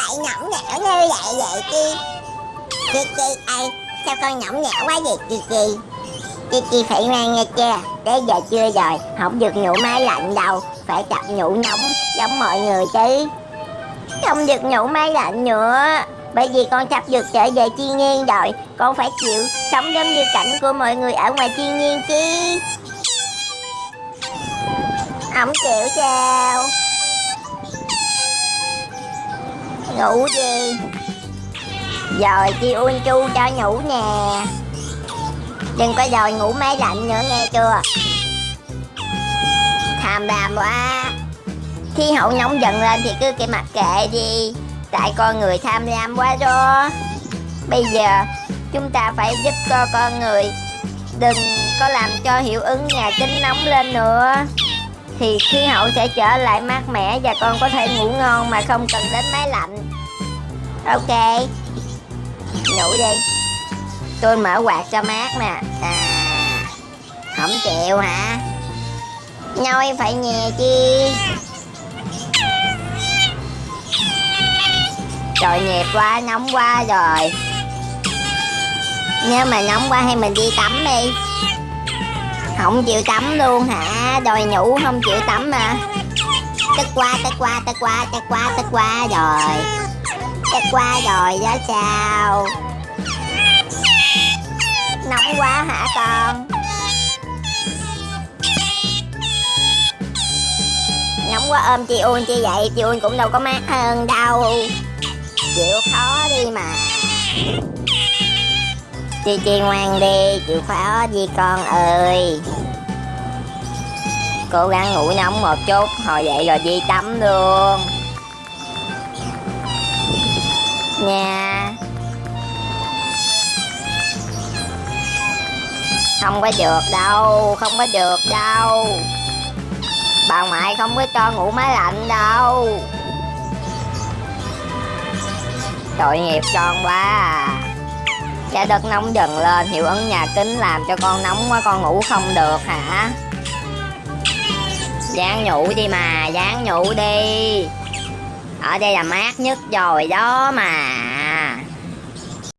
lại nhõng nhẽo như vậy vậy chi Chi chi ai Sao con nhõng nhẽo quá vậy, chi chi? Chi chi phải ngoan nghe chưa? Tới giờ chưa rồi, Không được nhủ máy lạnh đâu. Phải tập nhủ nóng, giống mọi người chứ. Không được nhủ máy lạnh nữa. Bởi vì con sắp được trở về thiên nhiên rồi. Con phải chịu sống giống như cảnh của mọi người ở ngoài thiên nhiên chứ. Không chịu sao? Ngủ đi. Rồi chi un chu cho ngủ nè. Đừng có dòi ngủ máy lạnh nữa, nghe chưa? Tham đàm quá. Khi hậu nóng dần lên thì cứ cái mặt kệ đi. Tại con người tham lam quá đó. Bây giờ chúng ta phải giúp cho con người Đừng có làm cho hiệu ứng nhà kính nóng lên nữa. Thì khí hậu sẽ trở lại mát mẻ Và con có thể ngủ ngon mà không cần đến máy lạnh. Ok. Ngủ đi. Tôi mở quạt cho mát nè. À Không chịu hả? Nhoi phải nhè chi? Trời nhiệt quá, nóng quá rồi. Nếu mà nóng quá hay mình đi tắm đi. Không chịu tắm luôn hả? Đòi nhủ không chịu tắm mà. Tức qua, tức qua, tức qua, tức qua, tức qua rồi. Tức qua rồi đó sao Nóng quá hả con? Nóng quá ôm chị Uông chi vậy? Chị Uông cũng đâu có mát hơn đâu. Chịu khó đi mà. Chi Chi ngoan đi, chịu khó đi con ơi? Cố gắng ngủ nóng một chút, Hồi dậy rồi đi tắm luôn. Nha. Không có được đâu, Không có được đâu. Bà ngoại không có cho ngủ máy lạnh đâu. Tội nghiệp con quá à. Dạ, Trái đất nóng dần lên, Hiệu ứng nhà kính làm cho con nóng quá, Con ngủ không được hả? Dán nhủ đi mà Dán nhủ đi. Ở đây là mát nhất rồi đó mà.